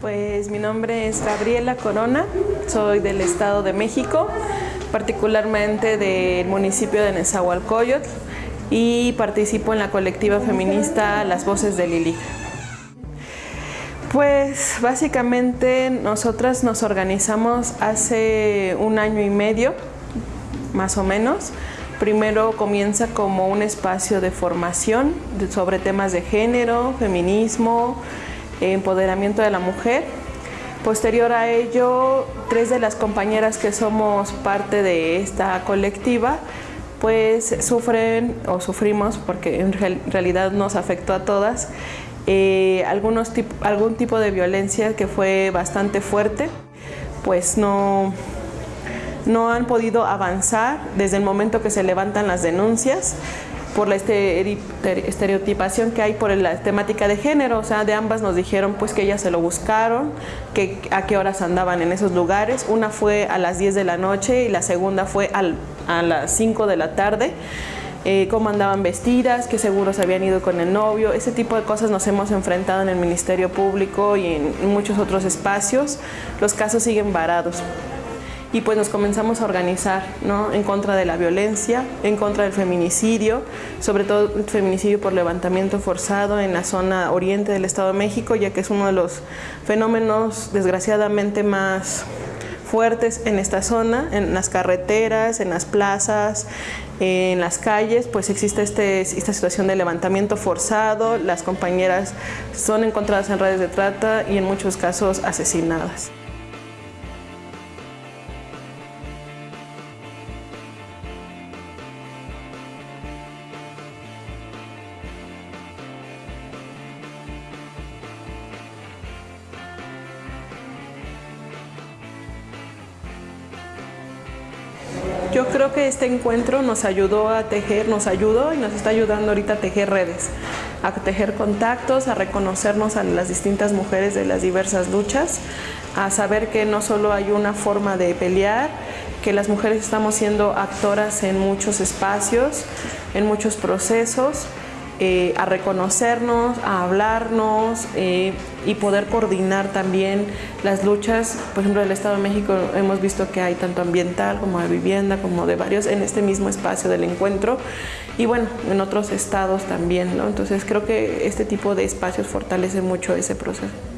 Pues mi nombre es Gabriela Corona, soy del Estado de México, particularmente del municipio de Nezahualcóyotl y participo en la colectiva feminista Las Voces de Lili. Pues básicamente nosotras nos organizamos hace un año y medio, más o menos. Primero comienza como un espacio de formación sobre temas de género, feminismo, empoderamiento de la mujer. Posterior a ello, tres de las compañeras que somos parte de esta colectiva pues sufren o sufrimos, porque en realidad nos afectó a todas, eh, algunos algún tipo de violencia que fue bastante fuerte, pues no, no han podido avanzar desde el momento que se levantan las denuncias por la estereotipación que hay por la temática de género, o sea, de ambas nos dijeron pues que ellas se lo buscaron, que a qué horas andaban en esos lugares, una fue a las 10 de la noche y la segunda fue a las 5 de la tarde, eh, cómo andaban vestidas, qué seguros habían ido con el novio, ese tipo de cosas nos hemos enfrentado en el Ministerio Público y en muchos otros espacios, los casos siguen varados. Y pues nos comenzamos a organizar ¿no? en contra de la violencia, en contra del feminicidio, sobre todo el feminicidio por levantamiento forzado en la zona oriente del Estado de México, ya que es uno de los fenómenos desgraciadamente más fuertes en esta zona, en las carreteras, en las plazas, en las calles, pues existe este, esta situación de levantamiento forzado, las compañeras son encontradas en redes de trata y en muchos casos asesinadas. Yo creo que este encuentro nos ayudó a tejer, nos ayudó y nos está ayudando ahorita a tejer redes, a tejer contactos, a reconocernos a las distintas mujeres de las diversas luchas, a saber que no solo hay una forma de pelear, que las mujeres estamos siendo actoras en muchos espacios, en muchos procesos, eh, a reconocernos, a hablarnos eh, y poder coordinar también las luchas. Por ejemplo, en el Estado de México hemos visto que hay tanto ambiental como de vivienda, como de varios en este mismo espacio del encuentro y bueno, en otros estados también. ¿no? Entonces creo que este tipo de espacios fortalece mucho ese proceso.